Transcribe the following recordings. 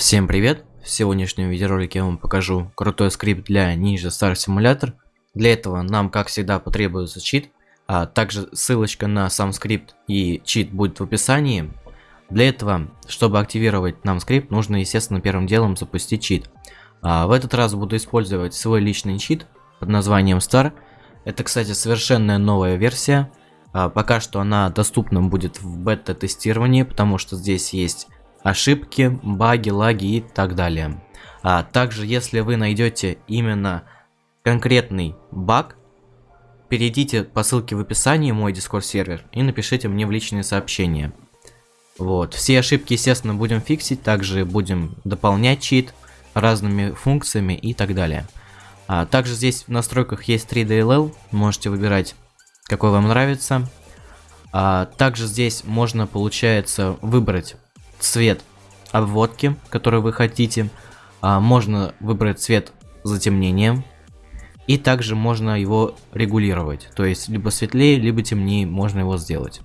Всем привет! В сегодняшнем видеоролике я вам покажу крутой скрипт для Ninja Star Simulator. Для этого нам, как всегда, потребуется чит, а также ссылочка на сам скрипт и чит будет в описании. Для этого, чтобы активировать нам скрипт, нужно, естественно, первым делом запустить чит. А в этот раз буду использовать свой личный чит под названием Star. Это, кстати, совершенно новая версия. А пока что она доступна будет в бета-тестировании, потому что здесь есть ошибки, баги, лаги и так далее. А также, если вы найдете именно конкретный баг, перейдите по ссылке в описании мой Discord сервер и напишите мне в личные сообщения. Вот, все ошибки, естественно, будем фиксить, также будем дополнять чит разными функциями и так далее. А также здесь в настройках есть 3DLL, можете выбирать, какой вам нравится. А также здесь можно, получается, выбрать цвет обводки, который вы хотите. А, можно выбрать цвет затемнения. И также можно его регулировать. То есть, либо светлее, либо темнее можно его сделать.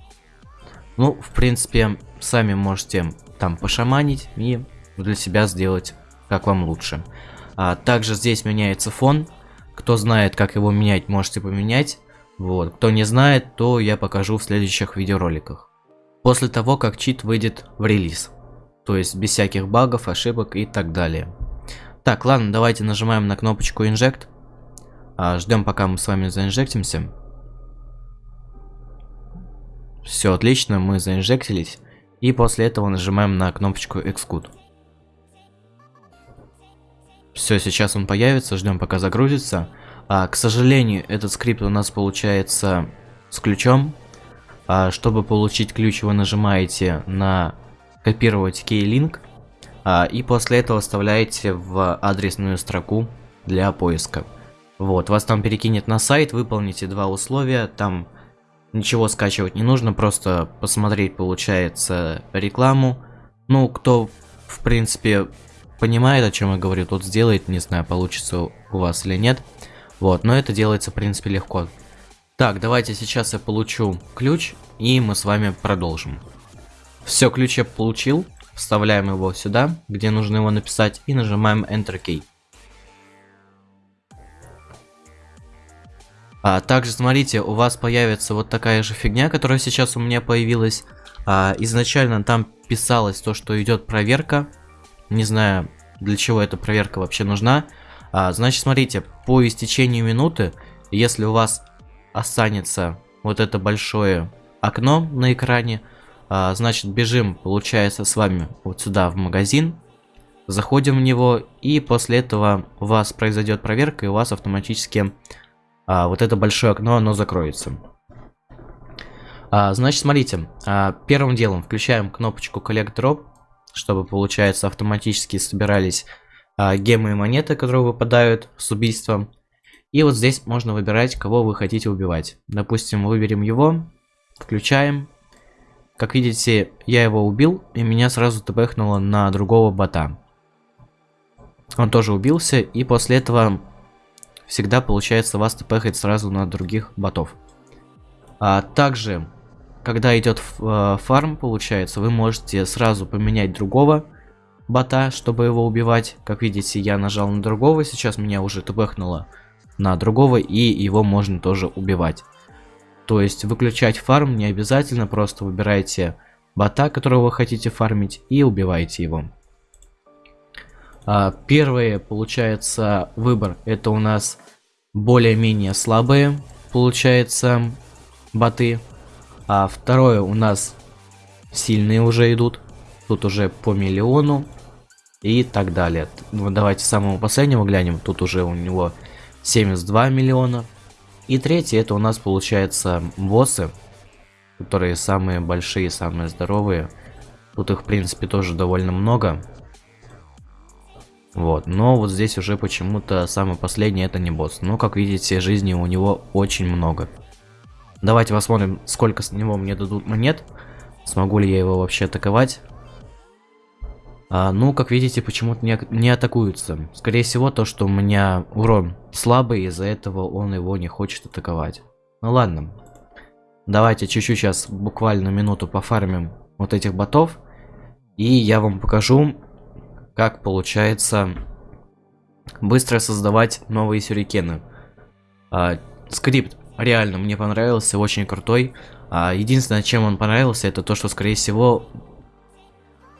Ну, в принципе, сами можете там пошаманить и для себя сделать как вам лучше. А, также здесь меняется фон. Кто знает, как его менять, можете поменять. Вот. Кто не знает, то я покажу в следующих видеороликах. После того, как чит выйдет в релиз. То есть без всяких багов, ошибок и так далее. Так, ладно, давайте нажимаем на кнопочку Inject. А, ждем, пока мы с вами заинжектимся. Все отлично, мы заинжектились. И после этого нажимаем на кнопочку Execute. Все, сейчас он появится, ждем пока загрузится. А, к сожалению, этот скрипт у нас получается с ключом. А, чтобы получить ключ, вы нажимаете на копировать key-link а, и после этого вставляете в адресную строку для поиска. Вот, вас там перекинет на сайт, выполните два условия, там ничего скачивать не нужно, просто посмотреть, получается, рекламу. Ну, кто, в принципе, понимает, о чем я говорю, тот сделает, не знаю, получится у вас или нет. Вот, но это делается, в принципе, легко. Так, давайте сейчас я получу ключ, и мы с вами продолжим. Все, ключ я получил. Вставляем его сюда, где нужно его написать, и нажимаем Enter Key. А, также смотрите, у вас появится вот такая же фигня, которая сейчас у меня появилась. А, изначально там писалось то, что идет проверка. Не знаю, для чего эта проверка вообще нужна. А, значит, смотрите, по истечению минуты, если у вас останется вот это большое окно на экране, а, значит, бежим, получается, с вами вот сюда в магазин. Заходим в него, и после этого у вас произойдет проверка, и у вас автоматически а, вот это большое окно, оно закроется. А, значит, смотрите, а, первым делом включаем кнопочку Collect Drop, чтобы, получается, автоматически собирались а, гемы и монеты, которые выпадают с убийством. И вот здесь можно выбирать, кого вы хотите убивать. Допустим, выберем его, включаем, как видите, я его убил, и меня сразу тпхнуло на другого бота. Он тоже убился, и после этого всегда получается вас тпхать сразу на других ботов. А также, когда идет э, фарм, получается, вы можете сразу поменять другого бота, чтобы его убивать. Как видите, я нажал на другого, сейчас меня уже тпхнуло на другого, и его можно тоже убивать. То есть выключать фарм не обязательно, просто выбирайте бота, которого вы хотите фармить, и убиваете его. А, первый, получается, выбор, это у нас более-менее слабые, получается, боты. А второе у нас сильные уже идут. Тут уже по миллиону и так далее. Ну, давайте самого последнего глянем. Тут уже у него 72 миллиона. И третье, это у нас получается боссы, которые самые большие, самые здоровые. Тут их, в принципе, тоже довольно много. Вот, но вот здесь уже почему-то самый последний это не босс. Но, как видите, жизни у него очень много. Давайте посмотрим, сколько с него мне дадут монет. Смогу ли я его вообще атаковать. А, ну, как видите, почему-то не, не атакуются. Скорее всего, то, что у меня урон слабый, из-за этого он его не хочет атаковать. Ну ладно. Давайте чуть-чуть сейчас, буквально минуту пофармим вот этих ботов. И я вам покажу, как получается быстро создавать новые сюрикены. А, скрипт реально мне понравился, очень крутой. А, единственное, чем он понравился, это то, что, скорее всего,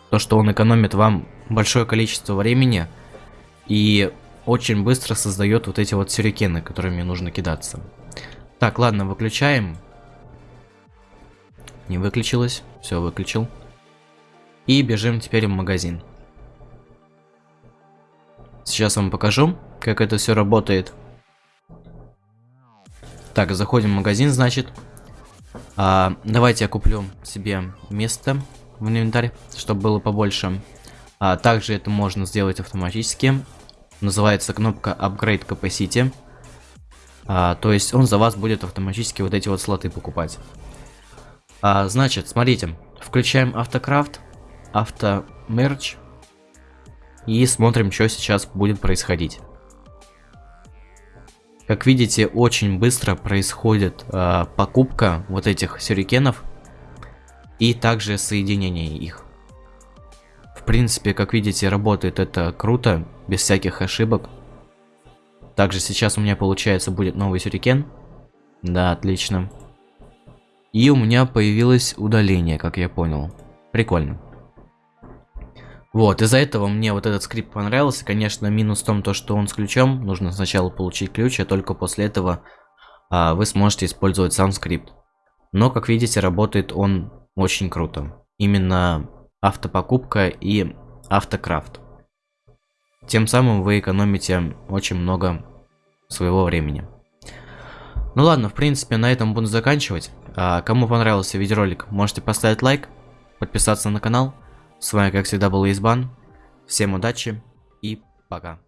то, что он экономит вам большое количество времени и очень быстро создает вот эти вот сюрикены, которыми нужно кидаться. Так, ладно, выключаем. Не выключилось. Все, выключил. И бежим теперь в магазин. Сейчас вам покажу, как это все работает. Так, заходим в магазин, значит. А, давайте я куплю себе место в инвентарь, чтобы было побольше. А, также это можно сделать автоматически. Называется кнопка Upgrade Capacity. А, то есть он за вас будет автоматически вот эти вот слоты покупать. А, значит, смотрите, включаем автокрафт, автомерч и смотрим, что сейчас будет происходить. Как видите, очень быстро происходит э, покупка вот этих сюрикенов и также соединение их. В принципе, как видите, работает это круто, без всяких ошибок. Также сейчас у меня получается будет новый сюрикен. Да, отлично. И у меня появилось удаление, как я понял. Прикольно. Вот, из-за этого мне вот этот скрипт понравился. Конечно, минус в том, то, что он с ключом. Нужно сначала получить ключ, а только после этого а, вы сможете использовать сам скрипт. Но, как видите, работает он очень круто. Именно автопокупка и автокрафт. Тем самым вы экономите очень много своего времени. Ну ладно, в принципе, на этом буду заканчивать. А, кому понравился видеоролик, можете поставить лайк, подписаться на канал. С вами, как всегда, был Избан. Всем удачи и пока.